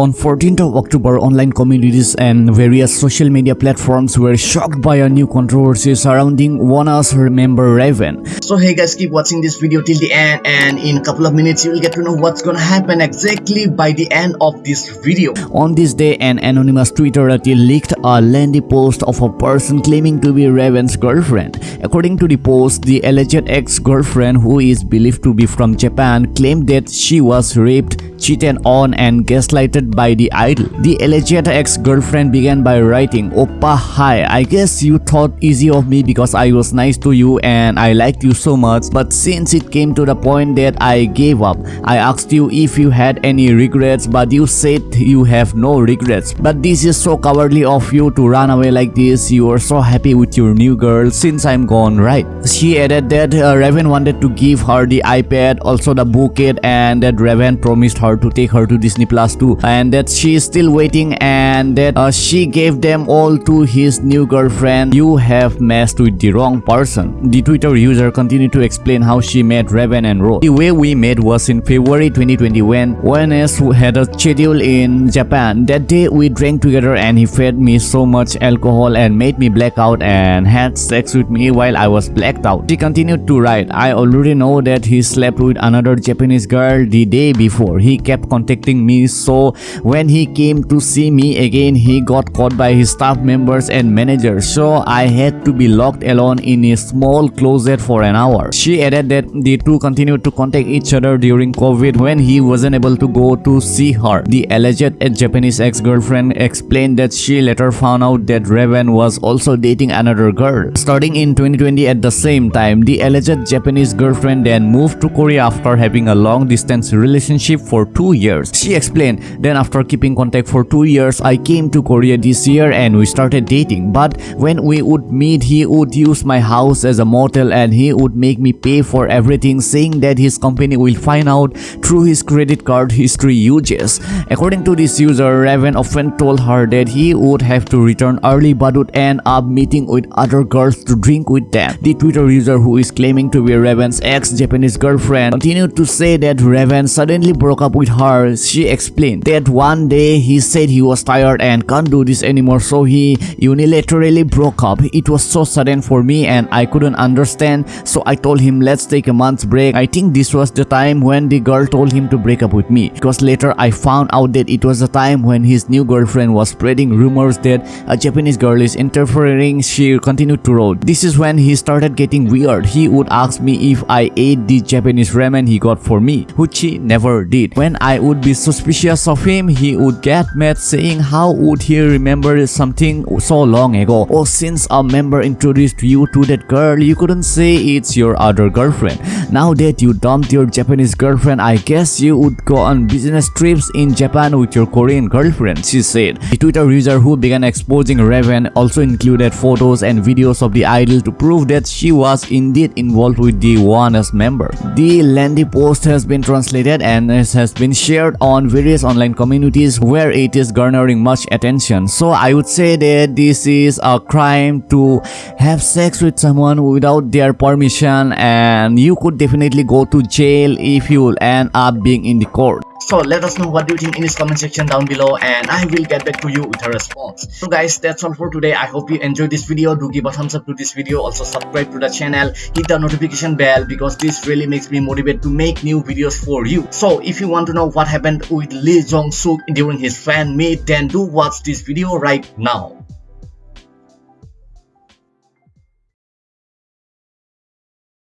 On 14th of October, online communities and various social media platforms were shocked by a new controversy surrounding ONEUS's member Ravn. So hey guys, keep watching this video till the end and in a couple of minutes you will get to know what's gonna happen exactly by the end of this video. On this day, an anonymous Twitterati leaked a lengthy post of a person claiming to be Ravn's girlfriend. According to the post, the alleged ex-girlfriend who is believed to be from Japan claimed that she was raped cheated on and gaslighted by the idol. The alleged ex-girlfriend began by writing, Oppa hi, I guess you thought easy of me because I was nice to you and I liked you so much but since it came to the point that I gave up, I asked you if you had any regrets but you said you have no regrets. But this is so cowardly of you to run away like this, you are so happy with your new girl since I'm gone right. She added that uh, Ravn wanted to give her the iPad, also the bouquet and that Ravn promised her to take her to Disney Plus too and that she is still waiting and that uh, she gave them all to his new girlfriend. You have messed with the wrong person. The twitter user continued to explain how she met Ravn and Rose. The way we met was in February 2020 when ONEUS had a schedule in Japan. That day we drank together and he fed me so much alcohol and made me black out and had sex with me while I was blacked out. She continued to write I already know that he slept with another Japanese girl the day before. He kept contacting me so when he came to see me again he got caught by his staff members and managers so I had to be locked alone in a small closet for an hour. She added that the two continued to contact each other during COVID when he wasn't able to go to see her. The alleged Japanese ex-girlfriend explained that she later found out that Ravn was also dating another girl. Starting in 2020 at the same time, the alleged Japanese girlfriend then moved to Korea after having a long-distance relationship for two years. She explained, then after keeping contact for two years, I came to Korea this year and we started dating. But when we would meet, he would use my house as a motel and he would make me pay for everything saying that his company will find out through his credit card history uses. According to this user, Ravn often told her that he would have to return early but would end up meeting with other girls to drink with them. The Twitter user who is claiming to be Ravn's ex-Japanese girlfriend continued to say that Ravn suddenly broke up with her, she explained that one day he said he was tired and can't do this anymore so he unilaterally broke up. It was so sudden for me and I couldn't understand so I told him let's take a month's break. I think this was the time when the girl told him to break up with me because later I found out that it was the time when his new girlfriend was spreading rumors that a Japanese girl is interfering. She continued to write. This is when he started getting weird. He would ask me if I ate the Japanese ramen he got for me, which he never did. When I would be suspicious of him, he would get mad saying how would he remember something so long ago. Oh, since a member introduced you to that girl, you couldn't say it's your other girlfriend. Now that you dumped your Japanese girlfriend, I guess you would go on business trips in Japan with your Korean girlfriend, she said. The Twitter user who began exposing Ravn also included photos and videos of the idol to prove that she was indeed involved with the ONEUS member. The lengthy post has been translated and has been shared on various online communities where it is garnering much attention. So I would say that this is a crime to have sex with someone without their permission and you could definitely go to jail if you end up being in the court. So let us know what do you think in this comment section down below and I will get back to you with a response. So guys that's all for today. I hope you enjoyed this video. Do give a thumbs up to this video. Also subscribe to the channel. Hit the notification bell because this really makes me motivated to make new videos for you. So if you want to know what happened with Lee Jong Suk during his fan meet then do watch this video right now.